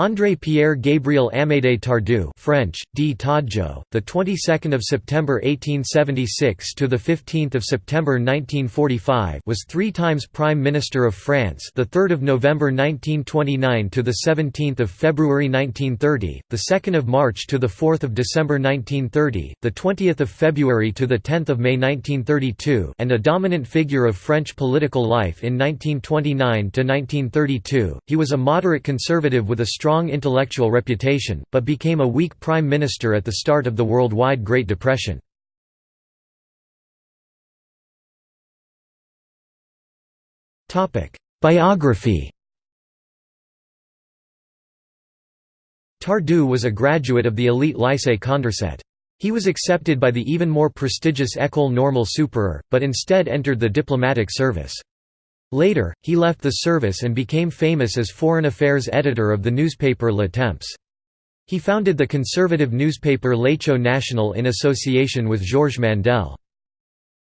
André Pierre Gabriel Amédée Tardieu French D. Tadjo the 22nd of September 1876 to the 15th of September 1945 was 3 times prime minister of France the 3rd of November 1929 to the 17th of February 1930 the 2nd of March to the 4th of December 1930 the 20th of February to the 10th of May 1932 and a dominant figure of French political life in 1929 to 1932 he was a moderate conservative with a strong strong intellectual reputation, but became a weak prime minister at the start of the worldwide Great Depression. Biography Tardieu was a graduate of the elite Lycée Condorcet. He was accepted by the even more prestigious École Normale Supérieure, but instead entered the diplomatic service. Later, he left the service and became famous as foreign affairs editor of the newspaper Le Temps. He founded the conservative newspaper L'Echo National in association with Georges Mandel.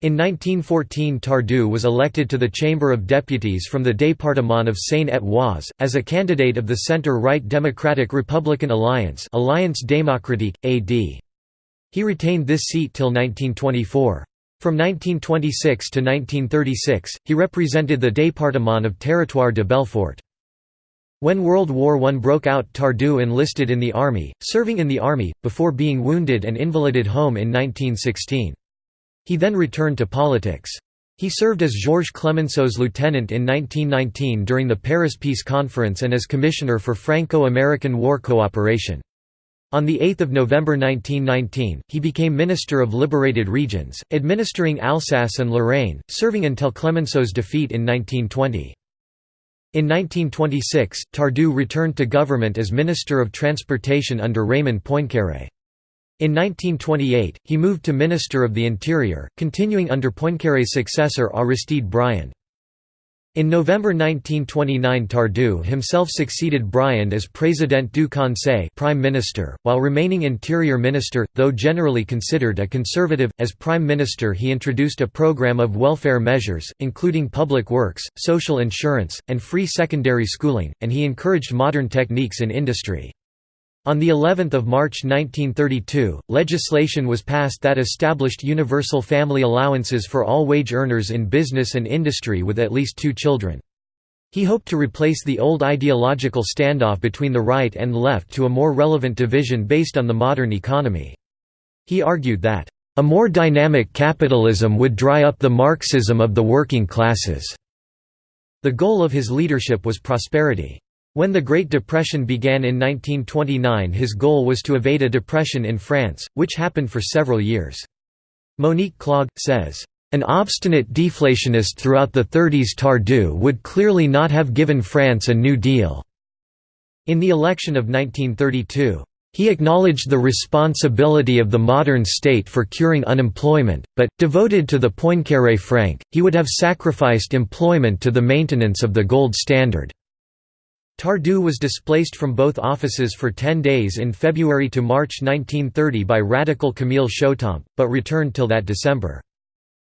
In 1914 Tardieu was elected to the Chamber of Deputies from the département of Seine-et-Oise, as a candidate of the centre-right Democratic Republican Alliance Alliance Démocratique, AD. He retained this seat till 1924. From 1926 to 1936, he represented the département of Territoire de Belfort. When World War I broke out Tardieu enlisted in the army, serving in the army, before being wounded and invalided home in 1916. He then returned to politics. He served as Georges Clemenceau's lieutenant in 1919 during the Paris Peace Conference and as Commissioner for Franco-American War Cooperation. On 8 November 1919, he became Minister of Liberated Regions, administering Alsace and Lorraine, serving until Clemenceau's defeat in 1920. In 1926, Tardieu returned to government as Minister of Transportation under Raymond Poincaré. In 1928, he moved to Minister of the Interior, continuing under Poincaré's successor Aristide Briand. In November 1929 Tardieu himself succeeded Briand as Président du Conseil Prime Minister, while remaining Interior Minister, though generally considered a conservative. As Prime Minister he introduced a program of welfare measures, including public works, social insurance, and free secondary schooling, and he encouraged modern techniques in industry. On the 11th of March 1932, legislation was passed that established universal family allowances for all wage earners in business and industry with at least two children. He hoped to replace the old ideological standoff between the right and left to a more relevant division based on the modern economy. He argued that, "...a more dynamic capitalism would dry up the Marxism of the working classes." The goal of his leadership was prosperity. When the Great Depression began in 1929 his goal was to evade a depression in France, which happened for several years. Monique Clague, says, "...an obstinate deflationist throughout the 30s Tardieu would clearly not have given France a New Deal." In the election of 1932, he acknowledged the responsibility of the modern state for curing unemployment, but, devoted to the Poincaré franc, he would have sacrificed employment to the maintenance of the gold standard. Tardieu was displaced from both offices for ten days in February to March 1930 by radical Camille Chautemps, but returned till that December.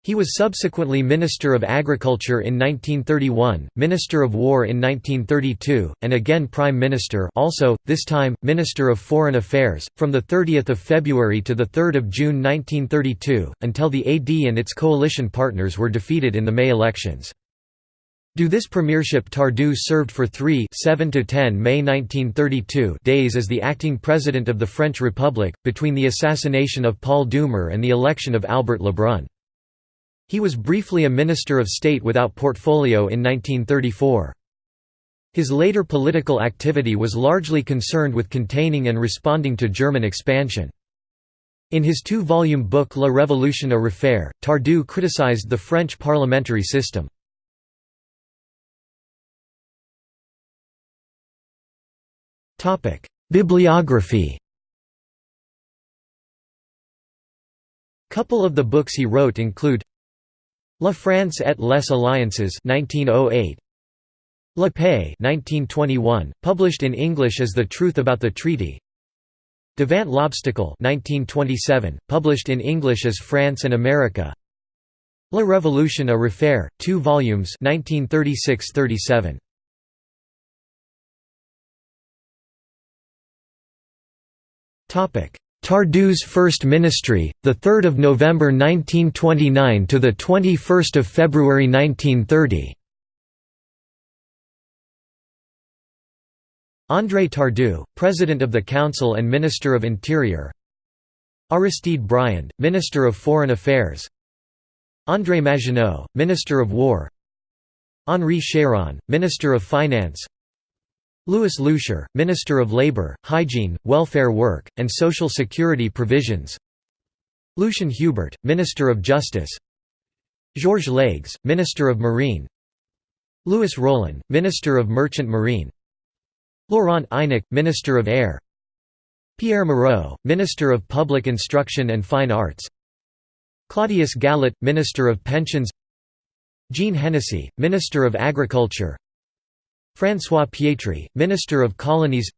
He was subsequently Minister of Agriculture in 1931, Minister of War in 1932, and again Prime Minister also, this time, Minister of Foreign Affairs, from 30 February to 3 June 1932, until the AD and its coalition partners were defeated in the May elections. Do this premiership Tardieu served for three 7 to 10 May 1932 days as the acting president of the French Republic, between the assassination of Paul Doumer and the election of Albert Lebrun. He was briefly a Minister of State without portfolio in 1934. His later political activity was largely concerned with containing and responding to German expansion. In his two-volume book La Révolution à refaire, Tardieu criticized the French parliamentary system. Bibliography Couple of the books he wrote include La France et les Alliances 1908 La Paix 1921 published in English as The Truth About the Treaty. Devant l'Obstacle 1927 published in English as France and America. La Révolution à refaire 2 volumes 1936-37 Tardieu's First Ministry, 3 November 1929 to 21 February 1930 André Tardieu, President of the Council and Minister of Interior. Aristide Briand, Minister of Foreign Affairs. André Maginot, Minister of War. Henri Chéron, Minister of Finance Louis Loucheur, Minister of Labour, Hygiene, Welfare Work, and Social Security Provisions. Lucien Hubert, Minister of Justice. Georges Leygues, Minister of Marine. Louis Rollin, Minister of Merchant Marine. Laurent Eynac, Minister of Air. Pierre Moreau, Minister of Public Instruction and Fine Arts. Claudius Gallet, Minister of Pensions. Jean Hennessy, Minister of Agriculture François Pietri, Minister of Colonies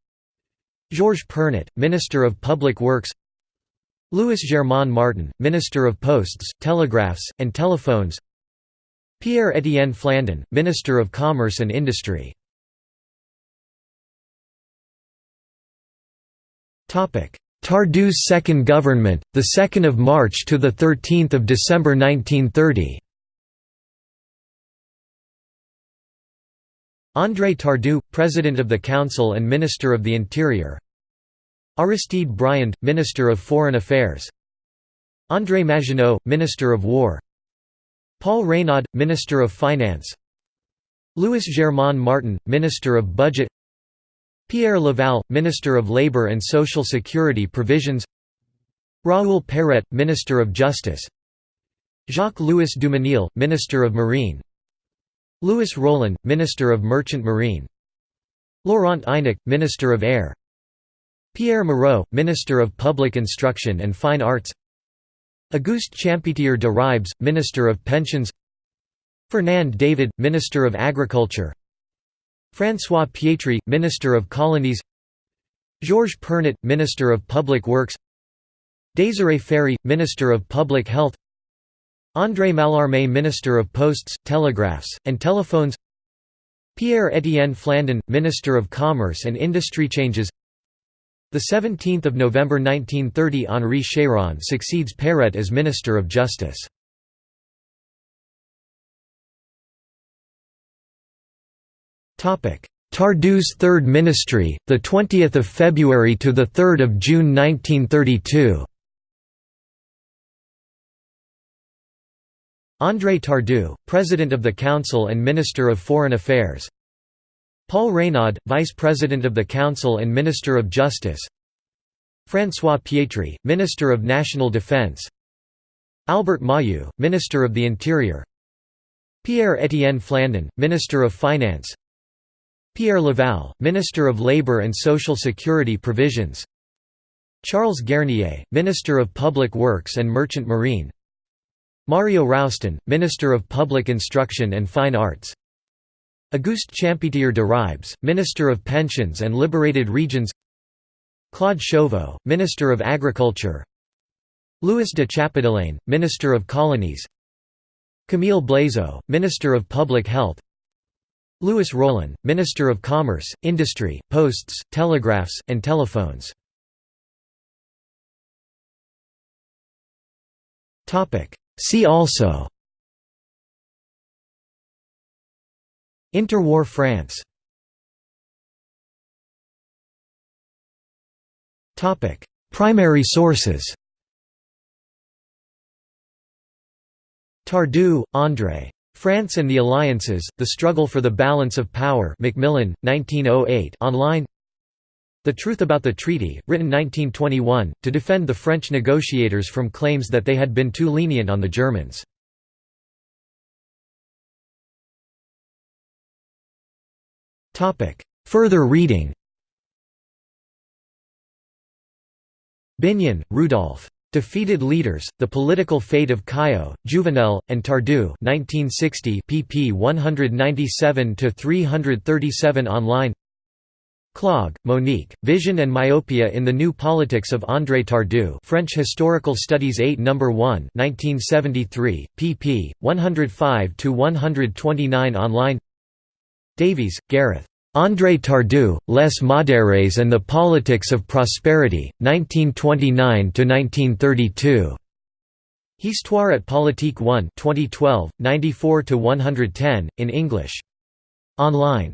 Georges Pernot, Minister of Public Works Louis Germain Martin, Minister of Posts, Telegraphs, and Telephones Pierre-Étienne Flandin, Minister of Commerce and Industry Tardieu's second government, 2 March to 13 December 1930 André Tardieu, President of the Council and Minister of the Interior. Aristide Briand, Minister of Foreign Affairs. André Maginot, Minister of War. Paul Reynaud, Minister of Finance. Louis Germain Martin, Minister of Budget. Pierre Laval, Minister of Labour and Social Security Provisions. Raoul Péret, Minister of Justice. Jacques-Louis Dumesnil, Minister of Marine Louis Rollin, Minister of Merchant Marine. Laurent Eynac, Minister of Air. Pierre Moreau, Minister of Public Instruction and Fine Arts. Auguste Champetier de Ribes, Minister of Pensions. Fernand David, Minister of Agriculture. François Pietri, Minister of Colonies. Georges Pernot, Minister of Public Works. Désiré Ferry, Minister of Public Health André Mallarmé Minister of Posts, Telegraphs, and Telephones Pierre-Étienne Flandin, Minister of Commerce and Industry Changes 17 November 1930 Henri Chéron succeeds Péret as Minister of Justice Tardieu's Third Ministry, the 20th of February to the 3rd of June 1932. André Tardieu, President of the Council and Minister of Foreign Affairs. Paul Reynaud, Vice President of the Council and Minister of Justice. François Pietri, Minister of National Defense. Albert Mahieu, Minister of the Interior. Pierre-Étienne Flandin, Minister of Finance. Pierre Laval, Minister of Labour and Social Security Provisions Charles Guernier, Minister of Public Works and Merchant Marine Mario Roustan, Minister of Public Instruction and Fine Arts. Auguste Champetier de Ribes, Minister of Pensions and Liberated Regions. Claude Chauveau, Minister of Agriculture. Louis de Chappedelaine, Minister of Colonies. Camille Blaisot, Minister of Public Health. Louis Rollin, Minister of Commerce, Industry, Posts, Telegraphs, and Telephones. See also Interwar France Primary sources Tardieu, André. France and the Alliances, The Struggle for the Balance of Power Macmillan, 1908 online The Truth About the Treaty, written 1921, to defend the French negotiators from claims that they had been too lenient on the Germans. Further reading Binion, Rudolph. Defeated Leaders, The Political Fate of Caillaux, Jouvenel, and Tardieu 1960 pp 197–337 online Clague, Monique, Vision and Myopia in the New Politics of André Tardieu French Historical Studies 8 No. 1 1973, pp. 105–129 online Davies, Gareth. André Tardieu, Les Modérés and the Politics of Prosperity, 1929–1932. Histoire et Politique 1 2012, 94–110, in English. Online.